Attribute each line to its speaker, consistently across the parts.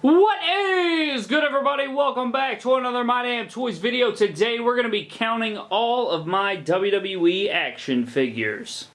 Speaker 1: What is good everybody? Welcome back to another My Damn Toys video. Today we're going to be counting all of my WWE action figures.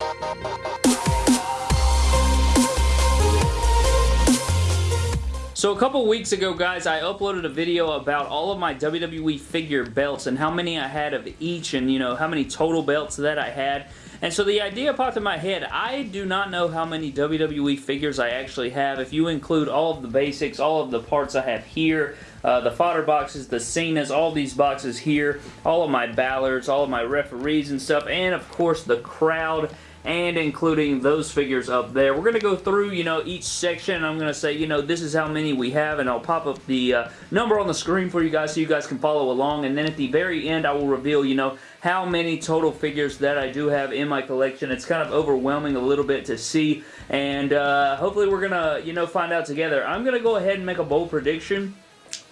Speaker 1: So a couple weeks ago, guys, I uploaded a video about all of my WWE figure belts and how many I had of each and, you know, how many total belts that I had. And so the idea popped in my head. I do not know how many WWE figures I actually have. If you include all of the basics, all of the parts I have here, uh, the fodder boxes, the Cenas, all these boxes here, all of my Balors, all of my referees and stuff, and of course the crowd and including those figures up there. We're going to go through, you know, each section. I'm going to say, you know, this is how many we have, and I'll pop up the uh, number on the screen for you guys so you guys can follow along. And then at the very end, I will reveal, you know, how many total figures that I do have in my collection. It's kind of overwhelming a little bit to see, and uh, hopefully we're going to, you know, find out together. I'm going to go ahead and make a bold prediction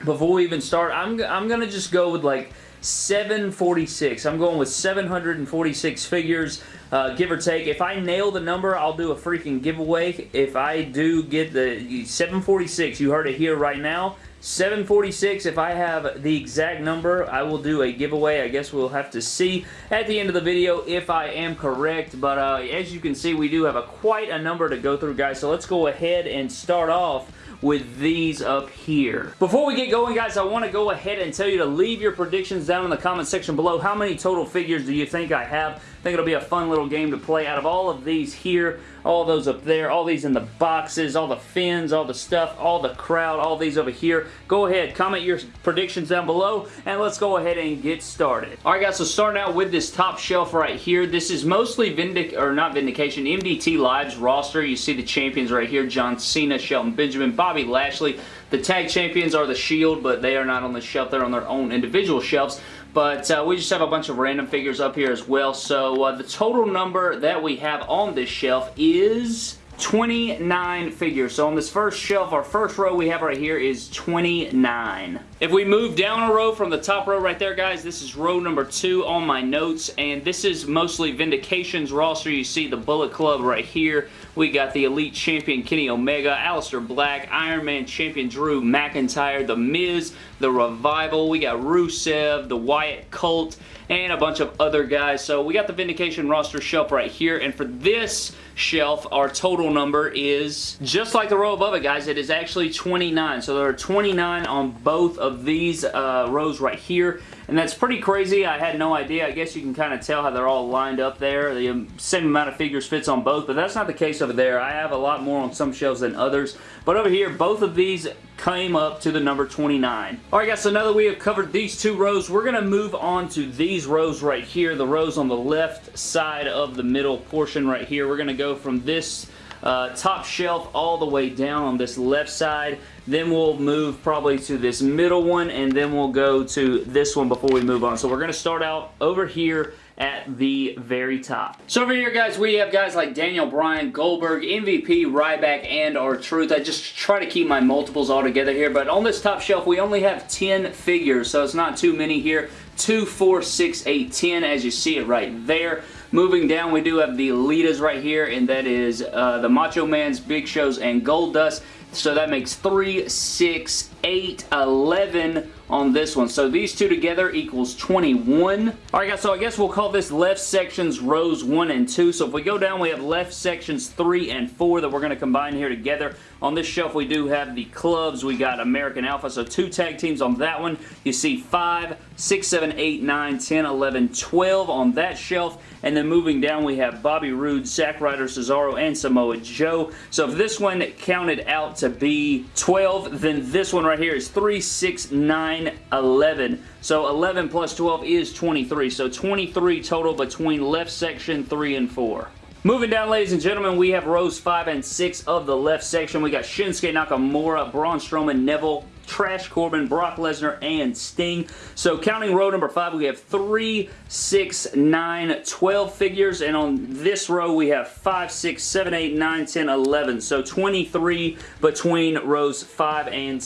Speaker 1: before we even start. I'm, I'm going to just go with, like, 746. I'm going with 746 figures, uh, give or take. If I nail the number, I'll do a freaking giveaway. If I do get the 746, you heard it here right now. 746, if I have the exact number, I will do a giveaway. I guess we'll have to see at the end of the video if I am correct. But uh, as you can see, we do have a quite a number to go through, guys. So let's go ahead and start off with these up here. Before we get going, guys, I want to go ahead and tell you to leave your predictions down in the comment section below. How many total figures do you think I have? Think it'll be a fun little game to play. Out of all of these here, all those up there, all these in the boxes, all the Finns, all the stuff, all the crowd, all these over here, go ahead, comment your predictions down below, and let's go ahead and get started. Alright guys, so starting out with this top shelf right here, this is mostly Vindic, or not Vindication, MDT Live's roster. You see the champions right here, John Cena, Shelton Benjamin, Bobby Lashley. The tag champions are the Shield, but they are not on the shelf. They're on their own individual shelves. But uh, we just have a bunch of random figures up here as well. So uh, the total number that we have on this shelf is 29 figures. So on this first shelf, our first row we have right here is 29. If we move down a row from the top row right there, guys, this is row number two on my notes, and this is mostly Vindication's roster. You see the Bullet Club right here. We got the Elite Champion Kenny Omega, Aleister Black, Iron Man Champion Drew McIntyre, The Miz, The Revival. We got Rusev, The Wyatt Cult, and a bunch of other guys. So we got the Vindication roster shelf right here, and for this shelf, our total number is, just like the row above it, guys, it is actually 29. So there are 29 on both of these uh, rows right here, and that's pretty crazy. I had no idea. I guess you can kind of tell how they're all lined up there. The um, same amount of figures fits on both, but that's not the case over there. I have a lot more on some shelves than others, but over here, both of these came up to the number 29. Alright guys, so now that we have covered these two rows, we're going to move on to these rows right here, the rows on the left side of the middle portion right here. We're going to go from this uh, top shelf all the way down on this left side. Then we'll move probably to this middle one, and then we'll go to this one before we move on. So we're going to start out over here at the very top. So over here, guys, we have guys like Daniel Bryan, Goldberg, MVP, Ryback, and R-Truth. I just try to keep my multiples all together here, but on this top shelf, we only have 10 figures, so it's not too many here. 2, 4, 6, 8, 10, as you see it right there. Moving down, we do have the Elitas right here, and that is uh, the Macho Man's, Big Show's, and Goldust. So that makes 3, 6, 8, 11 on this one. So these two together equals 21. Alright guys, so I guess we'll call this left sections rows 1 and 2. So if we go down, we have left sections 3 and 4 that we're going to combine here together. On this shelf, we do have the clubs. We got American Alpha, so two tag teams on that one. You see 5, 6, 7, 8, 9, 10, 11, 12 on that shelf. And then moving down, we have Bobby Roode, Zack Ryder, Cesaro, and Samoa Joe. So if this one counted out to be 12, then this one right here is 3, 6, 9, 11. So 11 plus 12 is 23. So 23 total between left section 3 and 4. Moving down, ladies and gentlemen, we have rows 5 and 6 of the left section. We got Shinsuke Nakamura, Braun Strowman, Neville, Trash Corbin, Brock Lesnar, and Sting. So counting row number 5, we have 3, 6, 9, 12 figures. And on this row, we have 5, 6, 7, 8, 9, 10, 11. So 23 between rows 5 and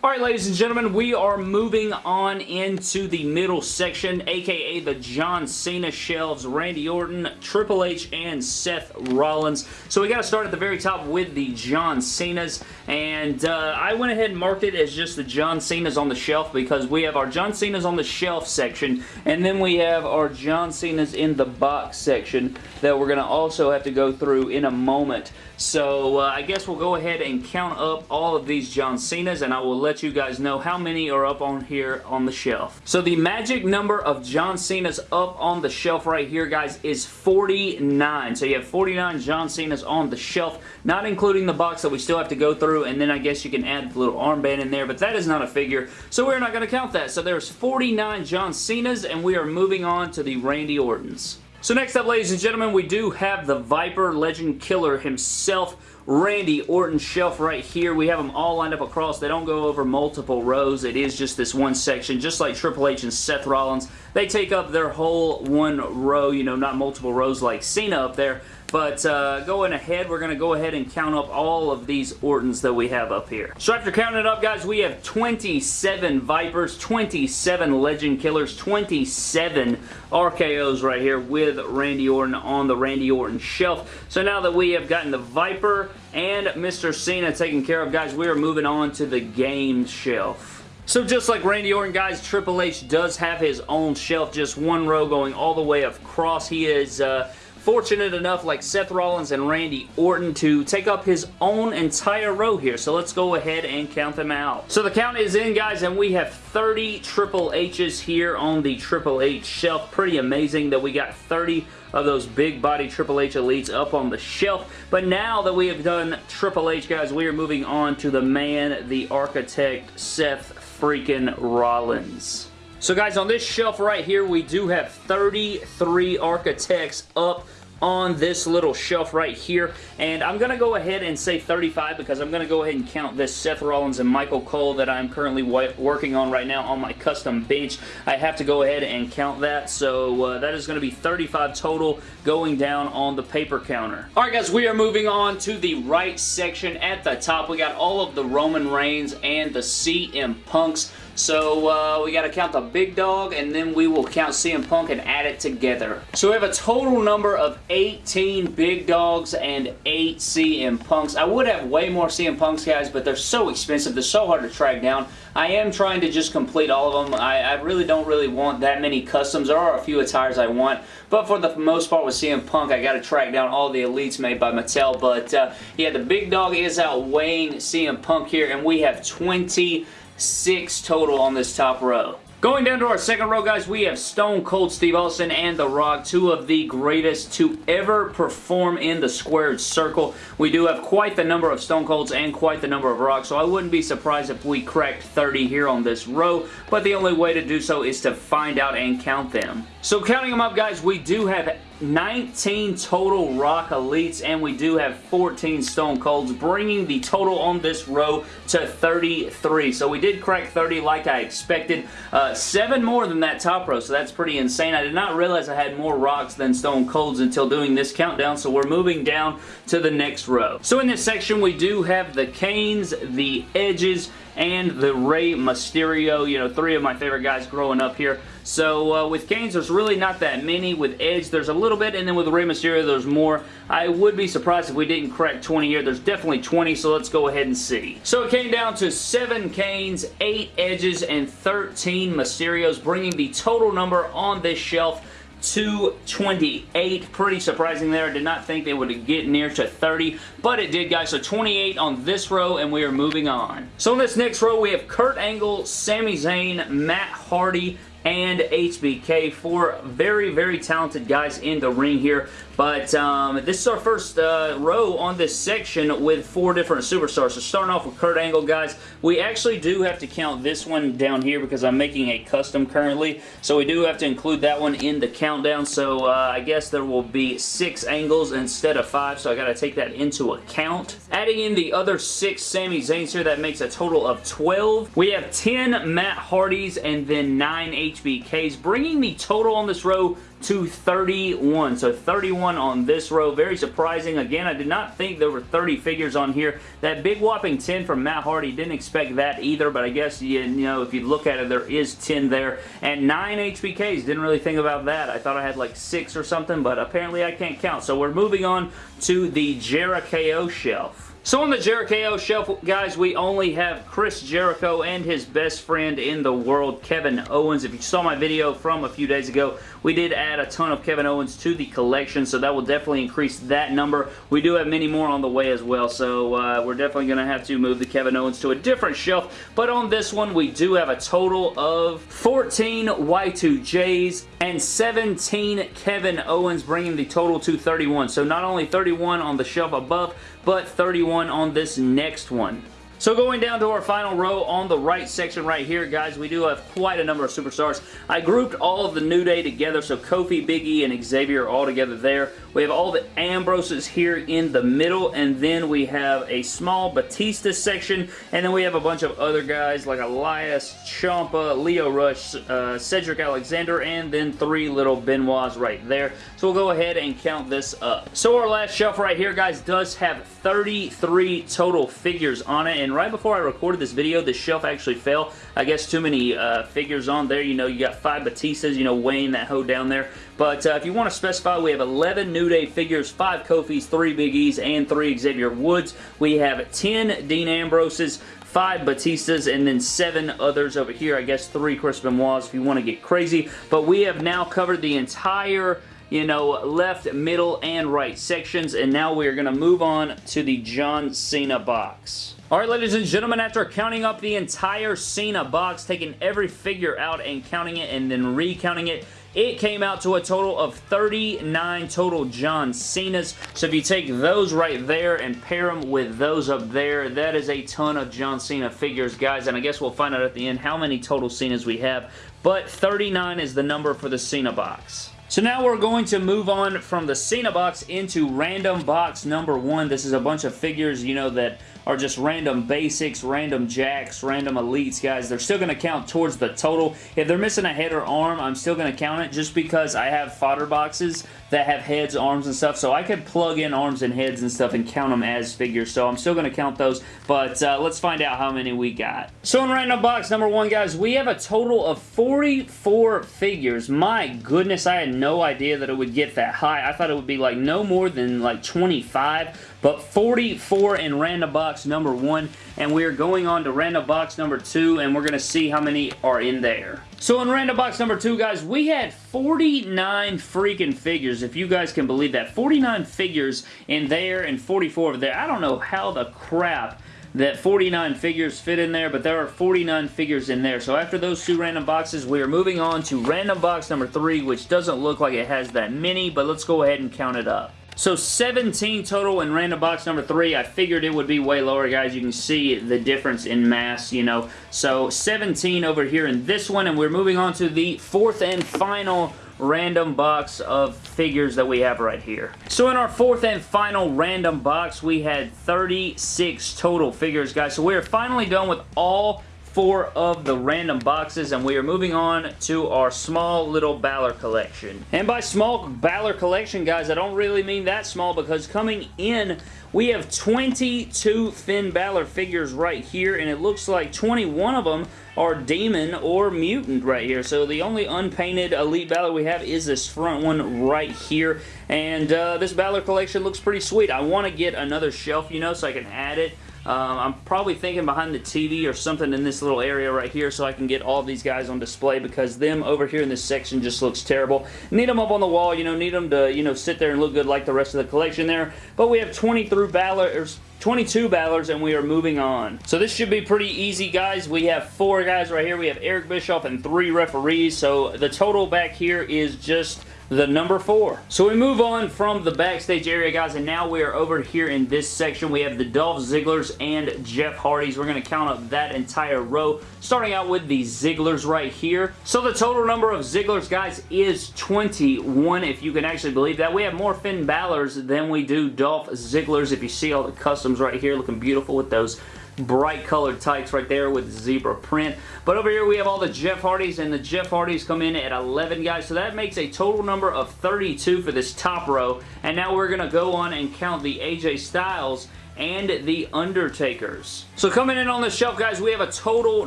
Speaker 1: 6. Alright ladies and gentlemen, we are moving on into the middle section, aka the John Cena shelves, Randy Orton, Triple H, and Seth Rollins. So we got to start at the very top with the John Cenas, and uh, I went ahead and marked it as just the John Cenas on the shelf because we have our John Cenas on the shelf section, and then we have our John Cenas in the box section that we're going to also have to go through in a moment. So uh, I guess we'll go ahead and count up all of these John Cenas, and I will let you guys know how many are up on here on the shelf. So the magic number of John Cena's up on the shelf right here, guys, is 49. So you have 49 John Cena's on the shelf, not including the box that we still have to go through, and then I guess you can add the little armband in there, but that is not a figure, so we're not going to count that. So there's 49 John Cena's, and we are moving on to the Randy Ortons. So next up, ladies and gentlemen, we do have the Viper Legend Killer himself, Randy Orton shelf right here. We have them all lined up across. They don't go over multiple rows. It is just this one section, just like Triple H and Seth Rollins. They take up their whole one row, you know, not multiple rows like Cena up there. But uh, going ahead, we're going to go ahead and count up all of these Ortons that we have up here. So after counting it up, guys, we have 27 Vipers, 27 Legend Killers, 27 RKOs right here with Randy Orton on the Randy Orton shelf. So now that we have gotten the Viper and Mr. Cena taken care of, guys, we are moving on to the game shelf. So just like Randy Orton, guys, Triple H does have his own shelf, just one row going all the way across. He is... Uh, fortunate enough, like Seth Rollins and Randy Orton, to take up his own entire row here. So let's go ahead and count them out. So the count is in, guys, and we have 30 Triple H's here on the Triple H shelf. Pretty amazing that we got 30 of those big body Triple H Elites up on the shelf. But now that we have done Triple H, guys, we are moving on to the man, the architect, Seth freaking Rollins. So guys, on this shelf right here, we do have 33 Architects up on this little shelf right here. And I'm going to go ahead and say 35 because I'm going to go ahead and count this Seth Rollins and Michael Cole that I'm currently working on right now on my custom bench. I have to go ahead and count that. So uh, that is going to be 35 total going down on the paper counter. Alright guys, we are moving on to the right section. At the top, we got all of the Roman Reigns and the CM Punks. So uh, we got to count the big dog and then we will count CM Punk and add it together. So we have a total number of 18 big dogs and 8 CM Punks. I would have way more CM Punks guys but they're so expensive. They're so hard to track down. I am trying to just complete all of them. I, I really don't really want that many customs. There are a few attires I want but for the most part with CM Punk I got to track down all the elites made by Mattel but uh, yeah the big dog is outweighing CM Punk here and we have 26 total on this top row. Going down to our second row, guys, we have Stone Cold Steve Austin and The Rock, two of the greatest to ever perform in the squared circle. We do have quite the number of Stone Colds and quite the number of Rocks, so I wouldn't be surprised if we cracked 30 here on this row, but the only way to do so is to find out and count them. So counting them up, guys, we do have 19 total Rock Elites, and we do have 14 Stone Colds, bringing the total on this row to 33. So we did crack 30 like I expected. Uh, seven more than that top row, so that's pretty insane. I did not realize I had more Rocks than Stone Colds until doing this countdown, so we're moving down to the next row. So in this section, we do have the Kanes, the Edges, and the Rey Mysterio, you know, three of my favorite guys growing up here. So uh, with Kanes, there's really not that many. With Edge, there's a little bit, and then with Rey Mysterio, there's more. I would be surprised if we didn't crack 20 here. There's definitely 20, so let's go ahead and see. So it came down to 7 Kanes, 8 Edges, and 13 Mysterios, bringing the total number on this shelf 228. Pretty surprising there. I did not think they would get near to 30, but it did, guys. So 28 on this row, and we are moving on. So in this next row, we have Kurt Angle, Sami Zayn, Matt Hardy, and HBK. Four very, very talented guys in the ring here. But um, this is our first uh, row on this section with four different superstars. So starting off with Kurt Angle, guys, we actually do have to count this one down here because I'm making a custom currently. So we do have to include that one in the countdown. So uh, I guess there will be six Angles instead of five. So I got to take that into account. Adding in the other six Sami Zayn's here, that makes a total of 12. We have 10 Matt Hardys and then 9 HBKs, bringing the total on this row to 31. So 31 on this row. Very surprising. Again, I did not think there were 30 figures on here. That big whopping 10 from Matt Hardy, didn't expect that either, but I guess, you, you know, if you look at it, there is 10 there. And 9 HBKs. Didn't really think about that. I thought I had like 6 or something, but apparently I can't count. So we're moving on to the Jericho shelf. So on the Jericho shelf, guys, we only have Chris Jericho and his best friend in the world, Kevin Owens. If you saw my video from a few days ago, we did add a ton of Kevin Owens to the collection, so that will definitely increase that number. We do have many more on the way as well, so uh, we're definitely going to have to move the Kevin Owens to a different shelf. But on this one, we do have a total of 14 Y2Js and 17 Kevin Owens, bringing the total to 31. So not only 31 on the shelf above, but 31 on this next one. So going down to our final row on the right section right here, guys, we do have quite a number of superstars. I grouped all of the New Day together, so Kofi, Big E, and Xavier are all together there. We have all the Ambroses here in the middle, and then we have a small Batista section, and then we have a bunch of other guys like Elias, Ciampa, Lio Rush, uh, Cedric Alexander, and then three little Benoits right there. So we'll go ahead and count this up. So our last shelf right here, guys, does have 33 total figures on it, and and right before I recorded this video, the shelf actually fell. I guess too many uh, figures on there. You know, you got five Batistas, you know, weighing that hoe down there. But uh, if you want to specify, we have 11 New Day figures, 5 Kofis, 3 Big E's, and 3 Xavier Woods. We have 10 Dean Ambroses, five Batistas, and then seven others over here. I guess three Chris Benoits if you want to get crazy. But we have now covered the entire you know, left, middle, and right sections. And now we are going to move on to the John Cena box. Alright ladies and gentlemen, after counting up the entire Cena box, taking every figure out and counting it and then recounting it, it came out to a total of 39 total John Cenas. So if you take those right there and pair them with those up there, that is a ton of John Cena figures, guys. And I guess we'll find out at the end how many total Cenas we have. But 39 is the number for the Cena box. So now we're going to move on from the Cena box into random box number one. This is a bunch of figures, you know, that are just random basics, random jacks, random elites, guys. They're still going to count towards the total. If they're missing a head or arm, I'm still going to count it just because I have fodder boxes that have heads, arms, and stuff. So I could plug in arms and heads and stuff and count them as figures. So I'm still going to count those. But uh, let's find out how many we got. So in random box number one, guys, we have a total of 44 figures. My goodness, I had no idea that it would get that high. I thought it would be like no more than like 25 but 44 in random box number one, and we're going on to random box number two, and we're going to see how many are in there. So in random box number two, guys, we had 49 freaking figures, if you guys can believe that. 49 figures in there and 44 over there. I don't know how the crap that 49 figures fit in there, but there are 49 figures in there. So after those two random boxes, we are moving on to random box number three, which doesn't look like it has that many, but let's go ahead and count it up. So 17 total in random box number 3. I figured it would be way lower, guys. You can see the difference in mass, you know. So 17 over here in this one, and we're moving on to the fourth and final random box of figures that we have right here. So in our fourth and final random box, we had 36 total figures, guys. So we are finally done with all four of the random boxes and we are moving on to our small little Balor collection. And by small Balor collection guys I don't really mean that small because coming in we have 22 Finn Balor figures right here and it looks like 21 of them are Demon or Mutant right here. So the only unpainted Elite Balor we have is this front one right here. And uh, this Balor collection looks pretty sweet. I want to get another shelf, you know, so I can add it um, I'm probably thinking behind the TV or something in this little area right here so I can get all these guys on display because them over here in this section just looks terrible. Need them up on the wall, you know, need them to, you know, sit there and look good like the rest of the collection there. But we have 20 through Balor's 22 Balors and we are moving on. So this should be pretty easy guys. We have four guys right here. We have Eric Bischoff and three referees. So the total back here is just the number four. So we move on from the backstage area, guys, and now we are over here in this section. We have the Dolph Zigglers and Jeff Hardys. We're going to count up that entire row, starting out with the Zigglers right here. So the total number of Zigglers, guys, is 21, if you can actually believe that. We have more Finn Balor's than we do Dolph Zigglers. If you see all the customs right here looking beautiful with those bright colored tights right there with zebra print. But over here we have all the Jeff Hardys, and the Jeff Hardys come in at 11, guys. So that makes a total number of 32 for this top row. And now we're going to go on and count the AJ Styles and The Undertakers. So coming in on the shelf, guys, we have a total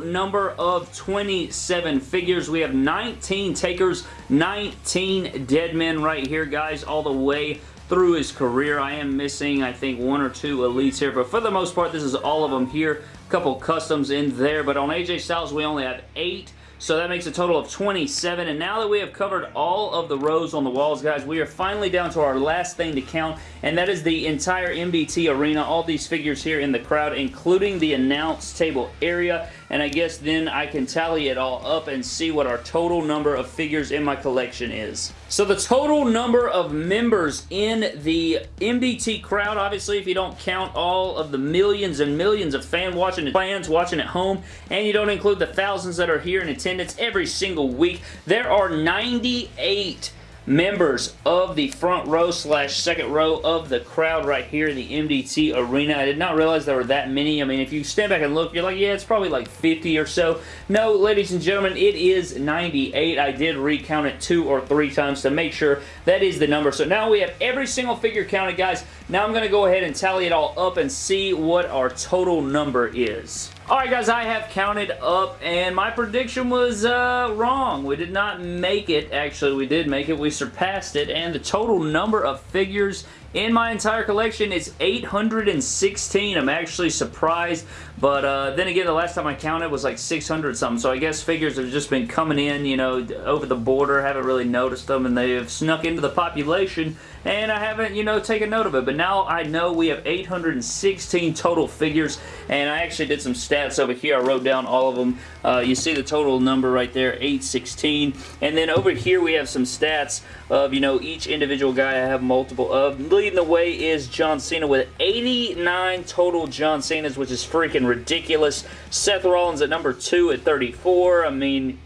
Speaker 1: number of 27 figures. We have 19 takers, 19 dead men right here, guys, all the way through his career. I am missing, I think, one or two elites here, but for the most part, this is all of them here. A couple customs in there, but on AJ Styles, we only have eight. So that makes a total of 27. And now that we have covered all of the rows on the walls, guys, we are finally down to our last thing to count, and that is the entire MDT arena. All these figures here in the crowd, including the announce table area. And I guess then I can tally it all up and see what our total number of figures in my collection is. So the total number of members in the MDT crowd, obviously if you don't count all of the millions and millions of fan watching fans watching at home, and you don't include the thousands that are here in attendance every single week, there are 98 members of the front row slash second row of the crowd right here in the MDT arena. I did not realize there were that many. I mean, if you stand back and look, you're like, yeah, it's probably like 50 or so. No, ladies and gentlemen, it is 98. I did recount it two or three times to make sure that is the number. So now we have every single figure counted, guys. Now I'm going to go ahead and tally it all up and see what our total number is. Alright guys, I have counted up and my prediction was uh, wrong. We did not make it. Actually, we did make it. We surpassed it and the total number of figures in my entire collection is 816. I'm actually surprised, but uh, then again, the last time I counted was like 600 something, so I guess figures have just been coming in, you know, over the border, haven't really noticed them, and they have snuck into the population, and I haven't, you know, taken note of it, but now I know we have 816 total figures, and I actually did some stats over here. I wrote down all of them. Uh, you see the total number right there, 816, and then over here we have some stats of, you know, each individual guy I have multiple of leading the way is John Cena with 89 total John Cenas, which is freaking ridiculous. Seth Rollins at number 2 at 34. I mean,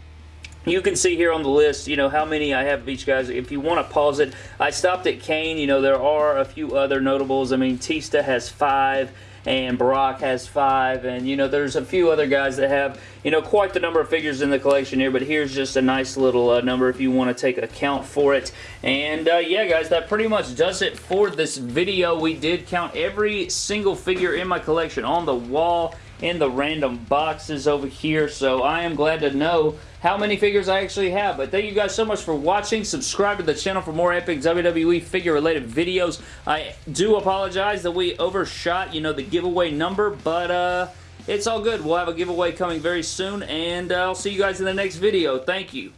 Speaker 1: you can see here on the list, you know, how many I have of each guys. If you want to pause it, I stopped at Kane. You know, there are a few other notables. I mean, Tista has five and Brock has five, and you know, there's a few other guys that have, you know, quite the number of figures in the collection here, but here's just a nice little uh, number if you want to take account for it. And uh, yeah, guys, that pretty much does it for this video. We did count every single figure in my collection on the wall in the random boxes over here, so I am glad to know how many figures I actually have. But thank you guys so much for watching. Subscribe to the channel for more epic WWE figure-related videos. I do apologize that we overshot, you know, the giveaway number, but, uh, it's all good. We'll have a giveaway coming very soon, and uh, I'll see you guys in the next video. Thank you.